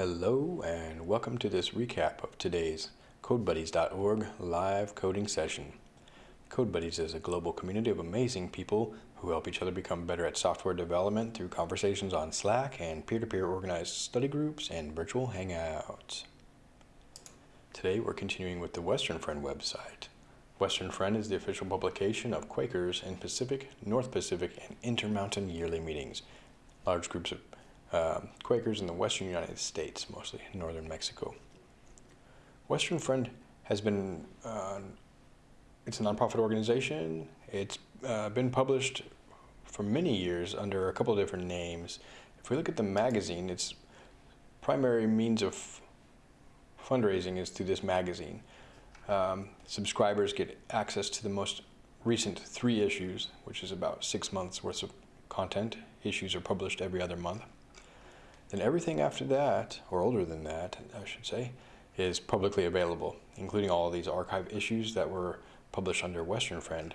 Hello and welcome to this recap of today's CodeBuddies.org live coding session. CodeBuddies is a global community of amazing people who help each other become better at software development through conversations on Slack and peer-to-peer -peer organized study groups and virtual hangouts. Today we're continuing with the Western Friend website. Western Friend is the official publication of Quakers in Pacific, North Pacific, and Intermountain yearly meetings. Large groups of uh, Quakers in the western United States, mostly northern Mexico. Western Friend has been, uh, it's a nonprofit organization. It's uh, been published for many years under a couple of different names. If we look at the magazine, its primary means of fundraising is through this magazine. Um, subscribers get access to the most recent three issues, which is about six months worth of content. Issues are published every other month. Then everything after that, or older than that, I should say, is publicly available, including all of these archive issues that were published under Western Friend,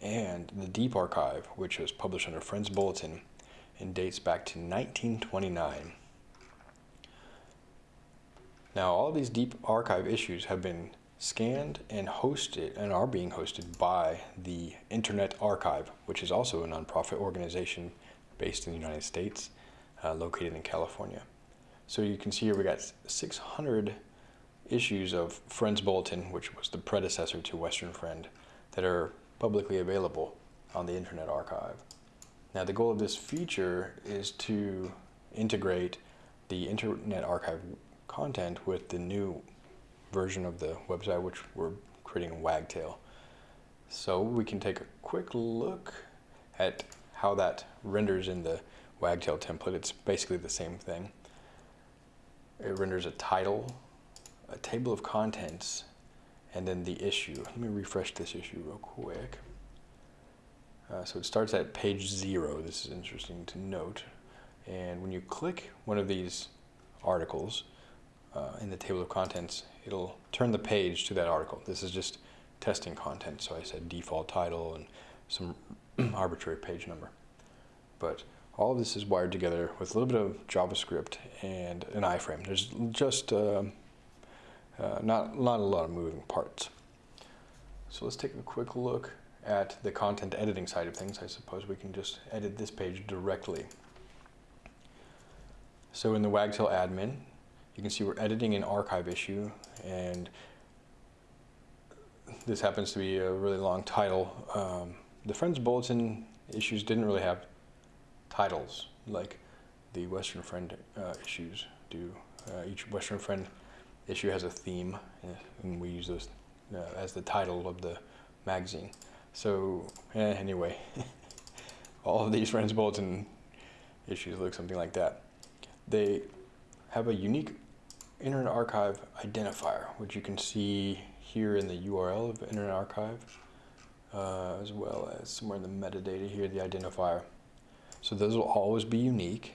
and the Deep Archive, which was published under Friends Bulletin and dates back to 1929. Now, all of these Deep Archive issues have been scanned and hosted and are being hosted by the Internet Archive, which is also a nonprofit organization based in the United States uh, located in California. So you can see here we got 600 issues of Friends Bulletin, which was the predecessor to Western Friend, that are publicly available on the Internet Archive. Now the goal of this feature is to integrate the Internet Archive content with the new version of the website which we're creating in Wagtail. So we can take a quick look at how that renders in the Wagtail template. It's basically the same thing. It renders a title, a table of contents, and then the issue. Let me refresh this issue real quick. Uh, so it starts at page zero. This is interesting to note. And when you click one of these articles uh, in the table of contents, it'll turn the page to that article. This is just testing content. So I said default title and some arbitrary page number. But all of this is wired together with a little bit of JavaScript and an iframe. There's just uh, uh, not, not a lot of moving parts. So let's take a quick look at the content editing side of things. I suppose we can just edit this page directly. So in the Wagtail admin, you can see we're editing an archive issue and this happens to be a really long title. Um, the Friends Bulletin issues didn't really have titles like the Western Friend uh, issues do. Uh, each Western Friend issue has a theme, and we use those uh, as the title of the magazine. So eh, anyway, all of these Friends Bulletin issues look something like that. They have a unique Internet Archive identifier, which you can see here in the URL of Internet Archive, uh, as well as somewhere in the metadata here, the identifier. So those will always be unique.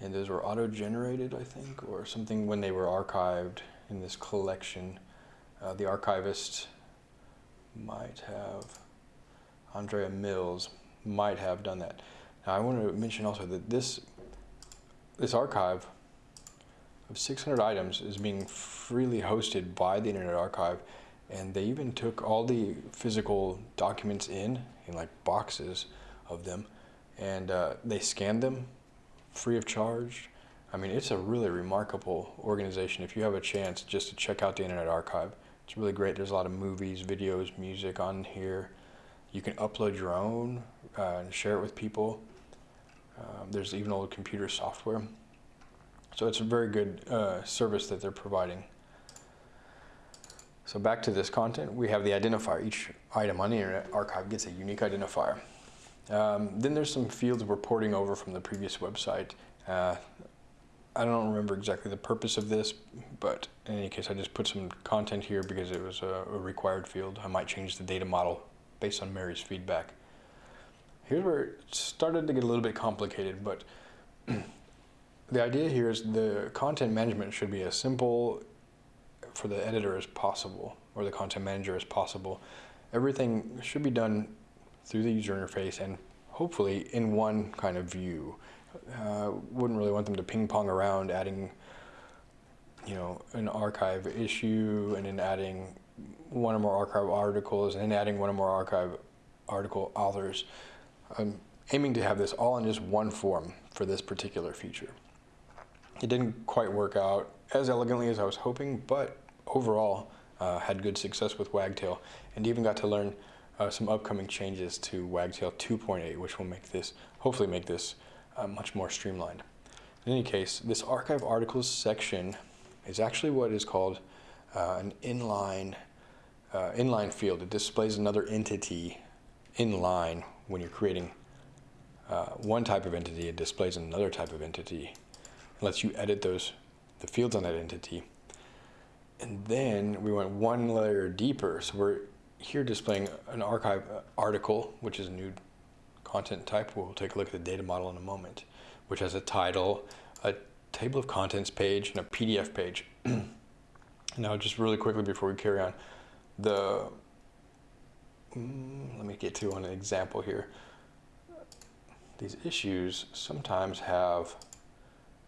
And those were auto-generated, I think, or something when they were archived in this collection. Uh, the archivist might have, Andrea Mills might have done that. Now I want to mention also that this, this archive of 600 items is being freely hosted by the Internet Archive and they even took all the physical documents in, in like boxes of them, and uh, they scan them free of charge. I mean, it's a really remarkable organization. If you have a chance just to check out the Internet Archive, it's really great. There's a lot of movies, videos, music on here. You can upload your own uh, and share it with people. Um, there's even old computer software. So it's a very good uh, service that they're providing. So back to this content, we have the identifier. Each item on the Internet Archive gets a unique identifier. Um, then there's some fields we're porting over from the previous website. Uh, I don't remember exactly the purpose of this, but in any case, I just put some content here because it was a, a required field. I might change the data model based on Mary's feedback. Here's where it started to get a little bit complicated, but the idea here is the content management should be as simple for the editor as possible, or the content manager as possible. Everything should be done through the user interface and hopefully in one kind of view. Uh, wouldn't really want them to ping pong around adding, you know, an archive issue and then adding one or more archive articles and then adding one or more archive article authors. I'm aiming to have this all in just one form for this particular feature. It didn't quite work out as elegantly as I was hoping, but overall uh, had good success with Wagtail and even got to learn uh, some upcoming changes to Wagtail 2.8, which will make this, hopefully make this uh, much more streamlined. In any case, this archive articles section is actually what is called uh, an inline uh, inline field. It displays another entity inline when you're creating uh, one type of entity. It displays another type of entity. It lets you edit those the fields on that entity. And then we went one layer deeper. So we're here displaying an archive article, which is a new content type. We'll take a look at the data model in a moment, which has a title, a table of contents page, and a PDF page. now, just really quickly before we carry on, the mm, let me get to an example here. These issues sometimes have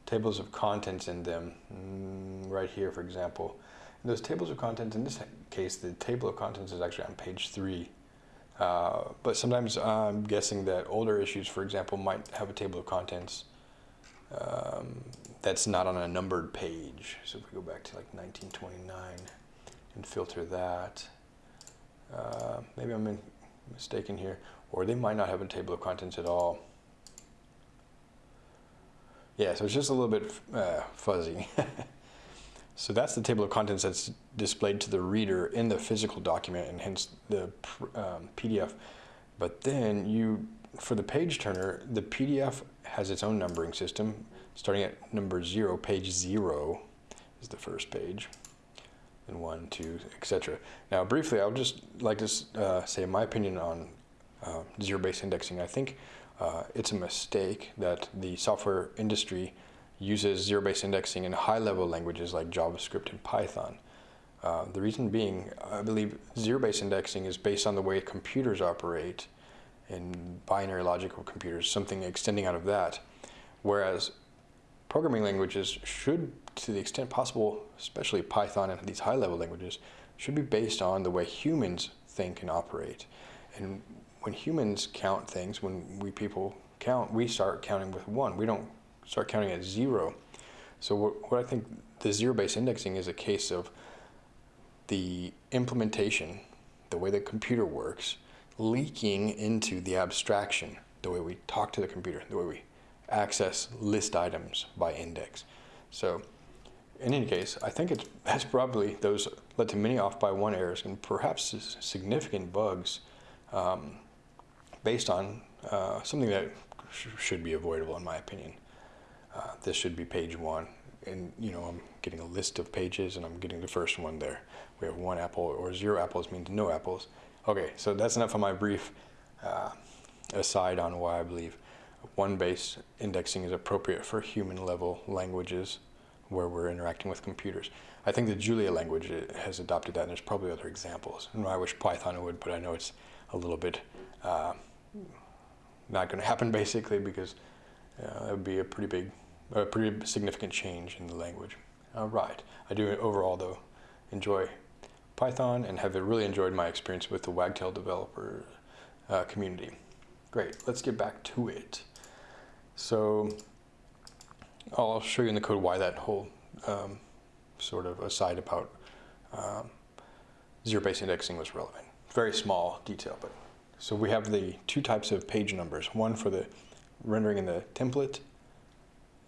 tables of contents in them, mm, right here, for example. And those tables of contents, in this case, the table of contents is actually on page three. Uh, but sometimes I'm guessing that older issues, for example, might have a table of contents um, that's not on a numbered page. So if we go back to like 1929 and filter that, uh, maybe I'm mistaken here, or they might not have a table of contents at all. Yeah, so it's just a little bit uh, fuzzy. so that's the table of contents that's displayed to the reader in the physical document and hence the um, PDF. But then you, for the page turner, the PDF has its own numbering system starting at number zero, page zero is the first page and one, two, etc. Now briefly, I would just like to uh, say my opinion on uh, zero-based indexing. I think uh, it's a mistake that the software industry uses zero-based indexing in high-level languages like JavaScript and Python. Uh, the reason being, I believe zero-based indexing is based on the way computers operate in binary logical computers, something extending out of that. Whereas programming languages should, to the extent possible, especially Python and these high-level languages, should be based on the way humans think and operate. And when humans count things, when we people count, we start counting with one. We don't start counting at zero. So what, what I think the zero-based indexing is a case of the implementation, the way the computer works, leaking into the abstraction, the way we talk to the computer, the way we access list items by index. So in any case, I think it's, that's probably those led to many off by one errors and perhaps significant bugs um, based on uh, something that sh should be avoidable in my opinion. Uh, this should be page one and you know I'm getting a list of pages and I'm getting the first one there. We have one apple or zero apples means no apples. Okay, so that's enough of my brief uh, aside on why I believe one base indexing is appropriate for human level languages where we're interacting with computers. I think the Julia language has adopted that and there's probably other examples. And I wish Python would, but I know it's a little bit uh, not going to happen basically because uh, that would be a pretty big, a pretty significant change in the language. All right. I do overall though enjoy Python and have really enjoyed my experience with the Wagtail developer uh, community. Great, let's get back to it. So I'll show you in the code why that whole um, sort of aside about um, zero-based indexing was relevant. Very small detail, but so we have the two types of page numbers, one for the rendering in the template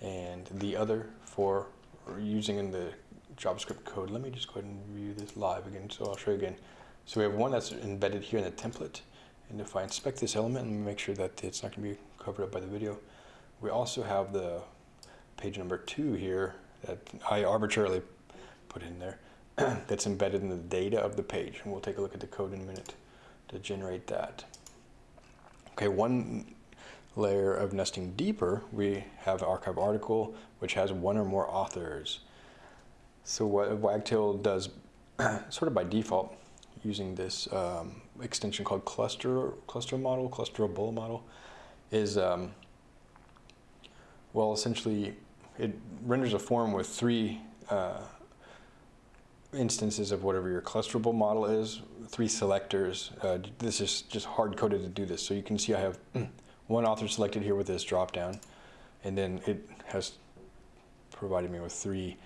and the other for using in the JavaScript code. Let me just go ahead and review this live again, so I'll show you again. So we have one that's embedded here in the template, and if I inspect this element and make sure that it's not going to be covered up by the video, we also have the page number two here that I arbitrarily put in there that's embedded in the data of the page. And we'll take a look at the code in a minute to generate that. Okay, one layer of nesting deeper, we have archive article, which has one or more authors. So what Wagtail does, sort of by default, using this um, extension called cluster cluster model, clusterable model, is um, Well, essentially, it renders a form with three uh, instances of whatever your clusterable model is, three selectors. Uh, this is just hard coded to do this. So you can see I have one author selected here with this drop down, and then it has provided me with three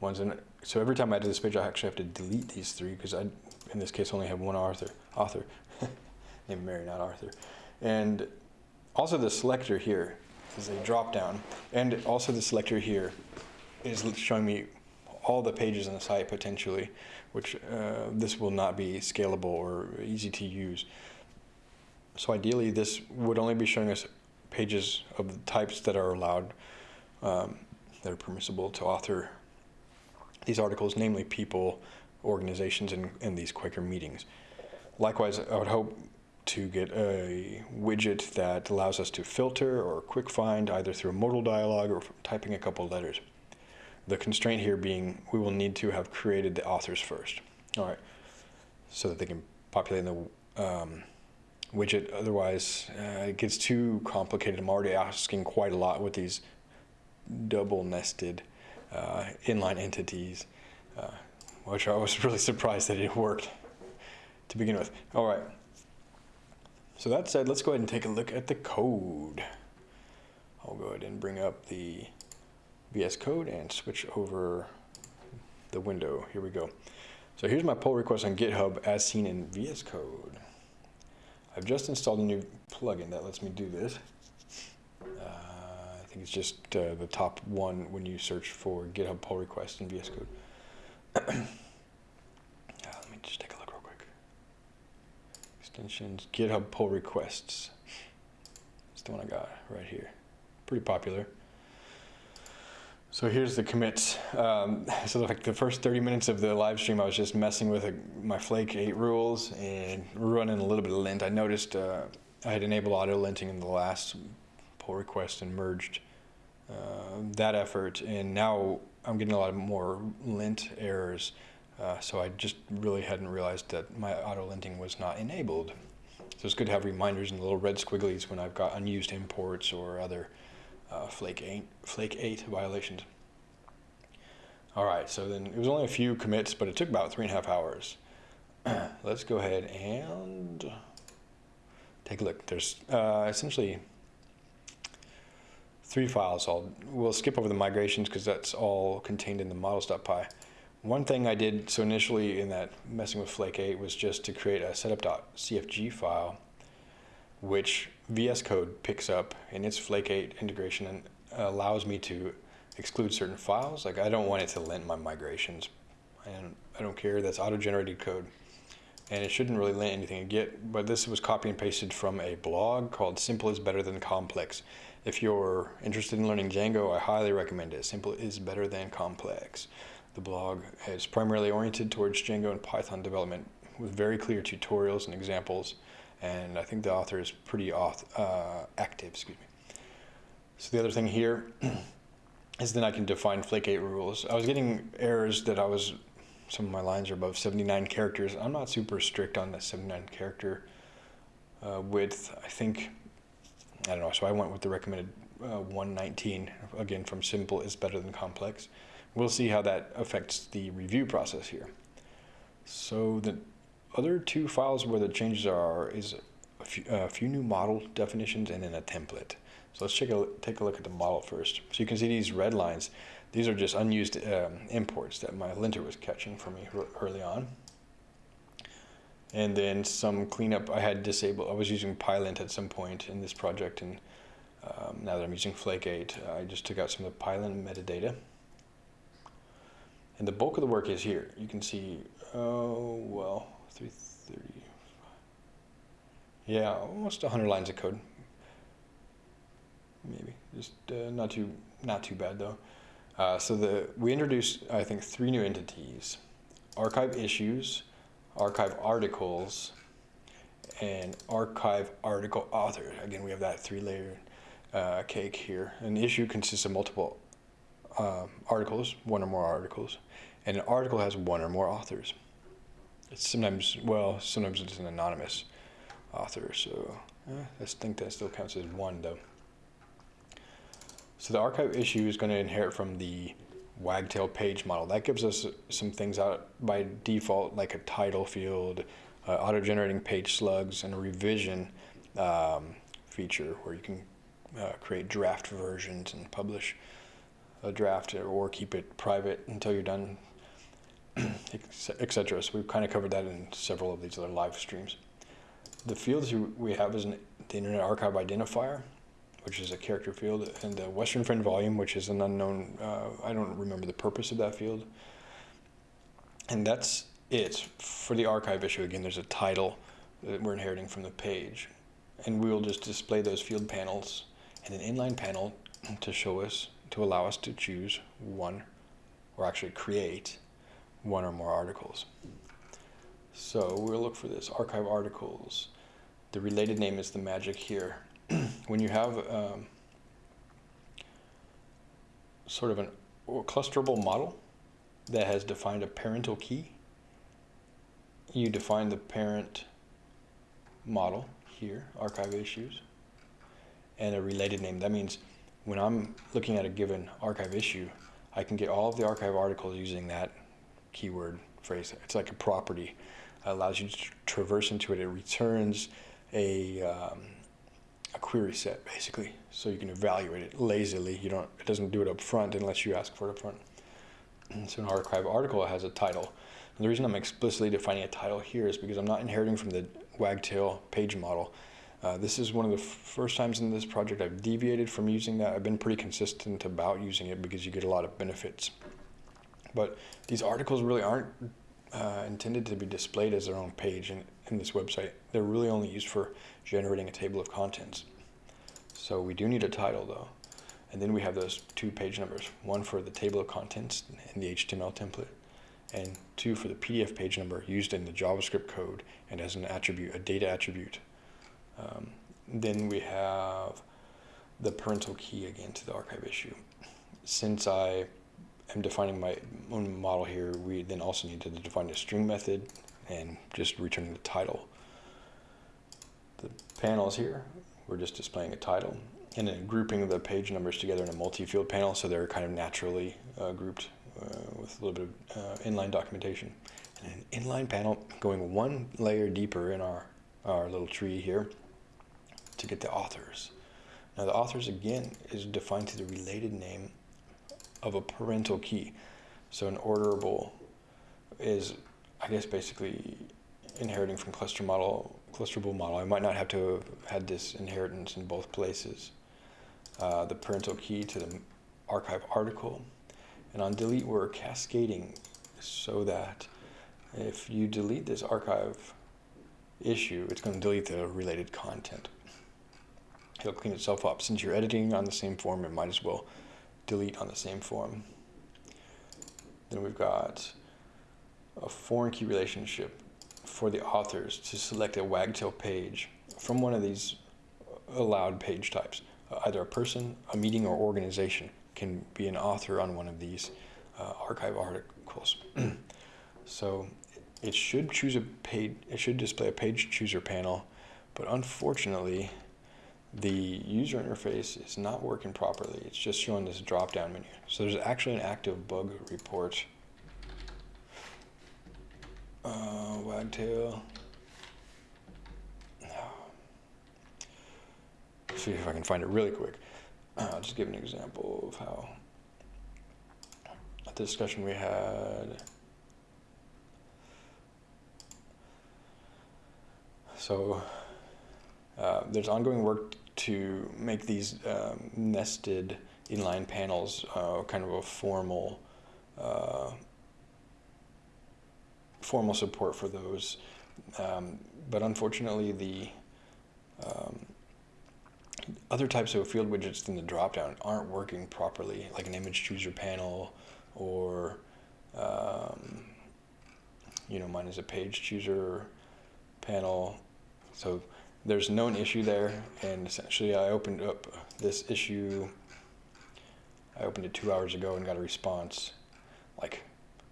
ones. And so every time I do this page, I actually have to delete these three because I, in this case, only have one author, author named Mary, not Arthur. And also the selector here is a drop down. And also the selector here is showing me all the pages on the site potentially, which uh, this will not be scalable or easy to use. So ideally this would only be showing us pages of the types that are allowed, um, that are permissible to author these articles, namely people, organizations, and, and these Quaker meetings. Likewise, I would hope to get a widget that allows us to filter or quick find either through a modal dialog or typing a couple letters. The constraint here being we will need to have created the authors first. All right, so that they can populate in the um, widget. Otherwise, uh, it gets too complicated. I'm already asking quite a lot with these double nested uh, inline entities, uh, which I was really surprised that it worked to begin with. All right. So that said, let's go ahead and take a look at the code. I'll go ahead and bring up the VS Code and switch over the window. Here we go. So here's my pull request on GitHub as seen in VS Code. I've just installed a new plugin that lets me do this. Uh, I think it's just uh, the top one when you search for GitHub pull request in VS Code. uh, let me just take a look real quick. extensions, GitHub pull requests. That's the one I got right here. Pretty popular. So here's the commits. Um, so like the first 30 minutes of the live stream, I was just messing with a, my Flake 8 rules and running a little bit of lint. I noticed uh, I had enabled auto linting in the last pull request and merged uh, that effort. And now I'm getting a lot of more lint errors. Uh, so I just really hadn't realized that my auto linting was not enabled. So it's good to have reminders and little red squigglies when I've got unused imports or other uh, Flake 8, Flake 8 violations. All right, so then it was only a few commits, but it took about three and a half hours. Let's go ahead and take a look. There's uh, essentially three files. I'll, we'll skip over the migrations because that's all contained in the models.py. One thing I did, so initially in that messing with Flake 8 was just to create a setup.cfg file, which VS Code picks up in its Flake 8 integration and allows me to exclude certain files. Like I don't want it to lint my migrations. And I don't care, that's auto-generated code. And it shouldn't really lint anything Git, but this was copy and pasted from a blog called Simple is Better Than Complex. If you're interested in learning Django, I highly recommend it. Simple is better than complex. The blog is primarily oriented towards Django and Python development with very clear tutorials and examples. And I think the author is pretty auth uh, active, excuse me. So the other thing here is then I can define Flake 8 rules. I was getting errors that I was, some of my lines are above 79 characters. I'm not super strict on the 79 character uh, width. I think, I don't know, so I went with the recommended uh, 119. Again, from simple is better than complex we'll see how that affects the review process here. So the other two files where the changes are is a few, a few new model definitions and then a template. So let's take a, take a look at the model first. So you can see these red lines. These are just unused um, imports that my linter was catching for me early on. And then some cleanup I had disabled. I was using Pylint at some point in this project, and um, now that I'm using Flake 8, I just took out some of the Pylint metadata. And the bulk of the work is here. You can see, oh, well, 330. Yeah, almost 100 lines of code. Maybe, just uh, not too not too bad though. Uh, so the we introduced, I think, three new entities: archive issues, archive articles, and archive article author. Again, we have that three-layer uh, cake here. An issue consists of multiple uh, articles, one or more articles, and an article has one or more authors. It's sometimes, well, sometimes it's an anonymous author, so eh, I think that still counts as one though. So the archive issue is going to inherit from the wagtail page model. That gives us some things out by default, like a title field, uh, auto-generating page slugs, and a revision um, feature where you can uh, create draft versions and publish a draft or keep it private until you're done, etc. So we've kind of covered that in several of these other live streams. The fields we have is an, the Internet Archive Identifier, which is a character field, and the Western Friend volume, which is an unknown, uh, I don't remember the purpose of that field. And that's it. For the archive issue, again, there's a title that we're inheriting from the page. And we'll just display those field panels and an inline panel to show us, to allow us to choose one, or actually create one or more articles. So we'll look for this, archive articles. The related name is the magic here. when you have um, sort of an clusterable model that has defined a parental key, you define the parent model here, archive issues, and a related name. That means when I'm looking at a given archive issue, I can get all of the archive articles using that keyword phrase. It's like a property. It allows you to traverse into it. It returns a um, a query set basically, so you can evaluate it lazily. You don't. It doesn't do it up front unless you ask for it up front. so an archive article has a title. And the reason I'm explicitly defining a title here is because I'm not inheriting from the Wagtail page model. Uh, this is one of the first times in this project I've deviated from using that. I've been pretty consistent about using it because you get a lot of benefits. But these articles really aren't uh, intended to be displayed as their own page in, in this website. They're really only used for generating a table of contents. So we do need a title though. And then we have those two page numbers, one for the table of contents in the HTML template, and two for the PDF page number used in the JavaScript code and as an attribute, a data attribute. Um, then we have the parental key again to the archive issue. Since I am defining my own model here, we then also need to define a string method and just returning the title. The panels here, we're just displaying a title and then grouping the page numbers together in a multi-field panel so they're kind of naturally uh, grouped uh, with a little bit of uh, inline documentation. And an inline panel going one layer deeper in our, our little tree here to get the authors. Now the authors again is defined to the related name of a parental key. So an orderable is, I guess, basically inheriting from cluster model, clusterable model. I might not have to have had this inheritance in both places. Uh, the parental key to the archive article. And on delete, we're cascading so that if you delete this archive issue, it's going to delete the related content. It'll clean itself up. Since you're editing on the same form, it might as well delete on the same form. Then we've got a foreign key relationship for the authors to select a wagtail page from one of these allowed page types. Uh, either a person, a meeting, or organization can be an author on one of these uh, archive articles. so it should choose a page, it should display a page chooser panel, but unfortunately, the user interface is not working properly. It's just showing this drop-down menu. So there's actually an active bug report. Uh, wagtail. see if I can find it really quick. Uh, I'll just give an example of how the discussion we had. So uh, there's ongoing work to make these um, nested inline panels uh, kind of a formal uh, formal support for those. Um, but unfortunately, the um, other types of field widgets in the dropdown aren't working properly, like an image chooser panel or, um, you know, mine is a page chooser panel. So there's known issue there, and essentially I opened up this issue, I opened it two hours ago and got a response like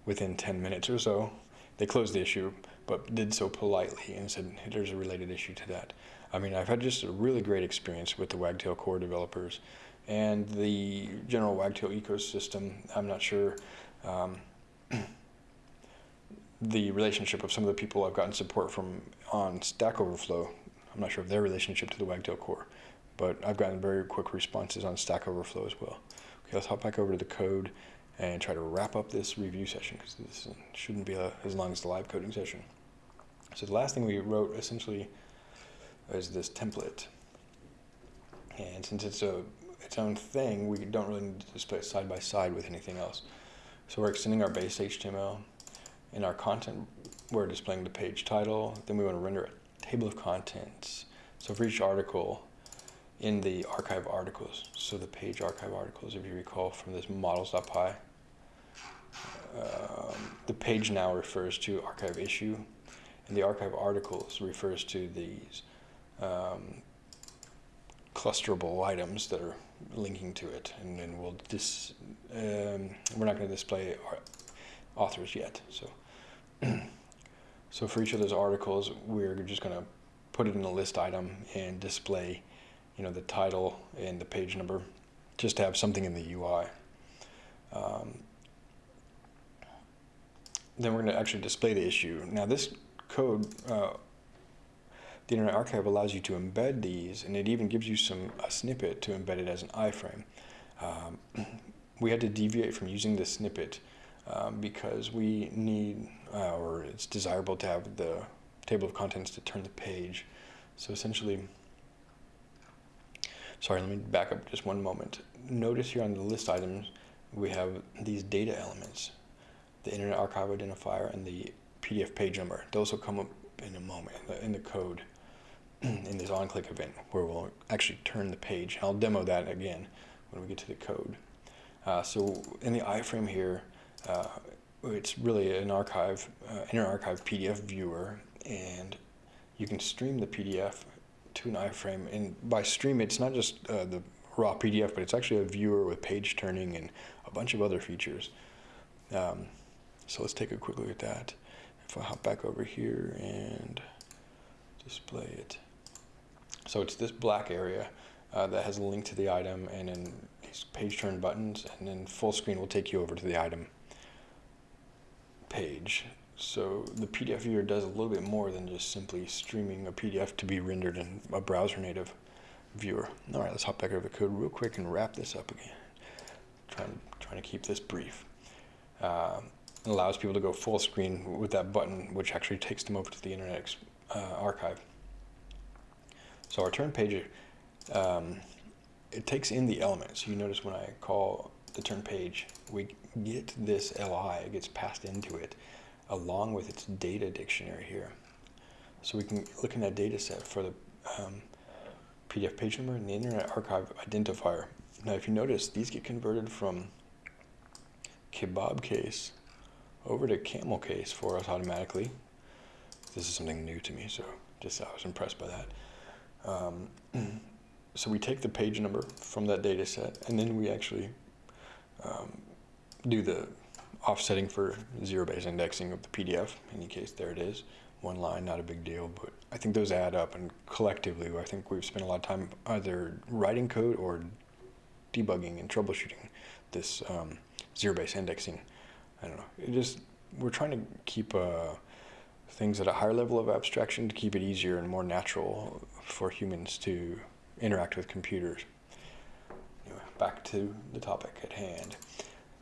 within 10 minutes or so. They closed the issue, but did so politely and said there's a related issue to that. I mean, I've had just a really great experience with the Wagtail core developers, and the general Wagtail ecosystem. I'm not sure um, the relationship of some of the people I've gotten support from on Stack Overflow. I'm not sure of their relationship to the Wagtail core, but I've gotten very quick responses on Stack Overflow as well. Okay, let's hop back over to the code and try to wrap up this review session because this shouldn't be a, as long as the live coding session. So the last thing we wrote essentially is this template. And since it's a its own thing, we don't really need to display it side by side with anything else. So we're extending our base HTML. In our content, we're displaying the page title. Then we want to render a table of contents. So for each article, in the archive articles, so the page archive articles, if you recall from this models.py, um, the page now refers to archive issue, and the archive articles refers to these um, clusterable items that are linking to it. And then we'll dis, um, we're not going to display authors yet. So, so for each of those articles, we're just going to put it in a list item and display, you know, the title and the page number, just to have something in the UI. Um, then we're going to actually display the issue. Now this code, uh, the Internet Archive allows you to embed these, and it even gives you some a snippet to embed it as an iframe. Um, we had to deviate from using the snippet um, because we need, uh, or it's desirable to have the table of contents to turn the page. So essentially, sorry, let me back up just one moment. Notice here on the list items, we have these data elements the Internet Archive identifier and the PDF page number. Those will come up in a moment in the code in this on-click event where we'll actually turn the page. I'll demo that again when we get to the code. Uh, so in the iframe here, uh, it's really an archive, uh, Internet Archive PDF viewer, and you can stream the PDF to an iframe. And by stream, it's not just uh, the raw PDF, but it's actually a viewer with page turning and a bunch of other features. Um, so let's take a quick look at that. If I hop back over here and display it. So it's this black area uh, that has a link to the item and then these page turn buttons and then full screen will take you over to the item page. So the PDF viewer does a little bit more than just simply streaming a PDF to be rendered in a browser native viewer. All right, let's hop back over the code real quick and wrap this up again. Trying, trying to keep this brief. Uh, allows people to go full screen with that button, which actually takes them over to the Internet uh, Archive. So our turn page, um, it takes in the elements. You notice when I call the turn page, we get this LI, it gets passed into it, along with its data dictionary here. So we can look in that data set for the um, PDF page number and the Internet Archive identifier. Now if you notice, these get converted from kebab case over to camel case for us automatically. This is something new to me, so just I was impressed by that. Um, so we take the page number from that data set, and then we actually um, do the offsetting for zero-base indexing of the PDF. In any case, there it is. One line, not a big deal, but I think those add up, and collectively, I think we've spent a lot of time either writing code or debugging and troubleshooting this um, zero-base indexing. I don't know. It just we're trying to keep uh, things at a higher level of abstraction to keep it easier and more natural for humans to interact with computers. Back to the topic at hand.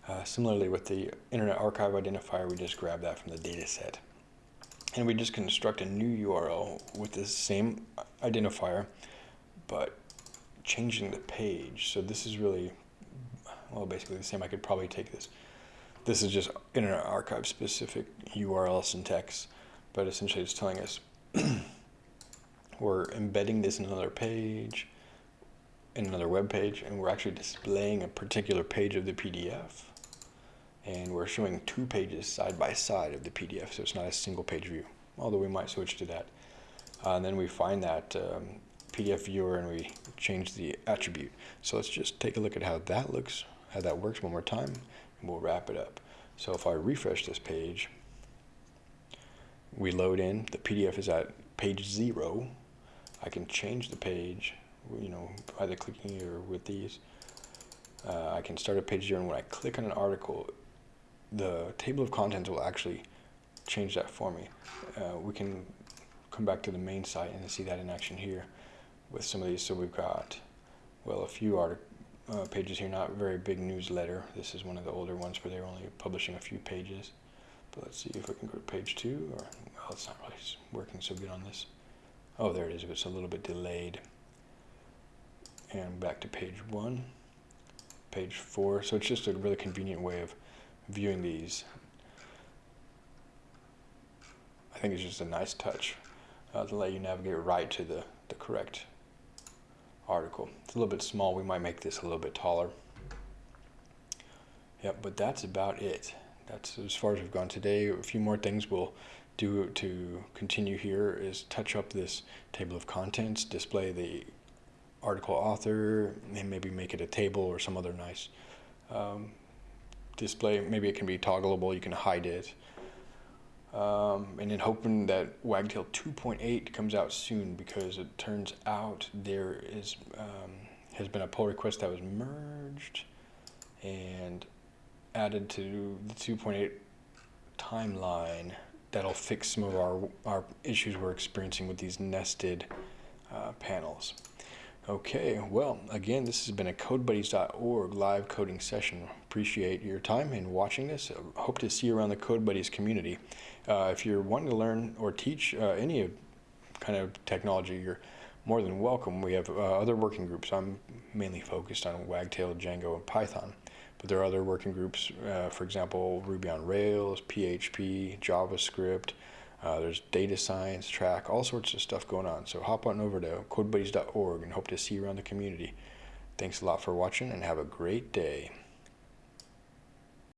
Uh, similarly with the Internet Archive identifier, we just grab that from the data set. And we just construct a new URL with the same identifier, but changing the page. So this is really, well, basically the same. I could probably take this this is just Internet Archive specific URL syntax, but essentially it's telling us we're embedding this in another page, in another web page, and we're actually displaying a particular page of the PDF. And we're showing two pages side by side of the PDF, so it's not a single page view, although we might switch to that. Uh, and then we find that um, PDF viewer and we change the attribute. So let's just take a look at how that looks, how that works one more time and we'll wrap it up. So if I refresh this page, we load in, the PDF is at page zero. I can change the page, you know, either clicking here with these. uh, I can start a page here, and when I click on an article, the table of contents will actually change that for me. Uh, we can come back to the main site and see that in action here with some of these. So we've got, well, a few art uh, pages here, not very big newsletter. This is one of the older ones where they're only publishing a few pages. But let's see if we can go to page two, or, well, it's not really working so good on this. Oh, there it is, it's a little bit delayed. And back to page one, page four. So it's just a really convenient way of viewing these. I think it's just a nice touch uh, to let you navigate right to the, the correct article. It's a little bit small. We might make this a little bit taller. Yep, but that's about it. That's as far as we've gone today. A few more things we'll do to continue here is touch up this table of contents, display the article author, and maybe make it a table or some other nice um, display. Maybe it can be toggleable. You can hide it. Um, and then hoping that Wagtail 2.8 comes out soon because it turns out there is um, has been a pull request that was merged and added to the 2.8 timeline that'll fix some of our, our issues we're experiencing with these nested uh, panels. Okay, well, again, this has been a CodeBuddies.org live coding session. Appreciate your time in watching this. Hope to see you around the CodeBuddies community. Uh, if you're wanting to learn or teach uh, any kind of technology, you're more than welcome. We have uh, other working groups. I'm mainly focused on Wagtail, Django, and Python. But there are other working groups, uh, for example, Ruby on Rails, PHP, JavaScript, uh, there's data science track, all sorts of stuff going on. So hop on over to codebuddies.org and hope to see you around the community. Thanks a lot for watching and have a great day.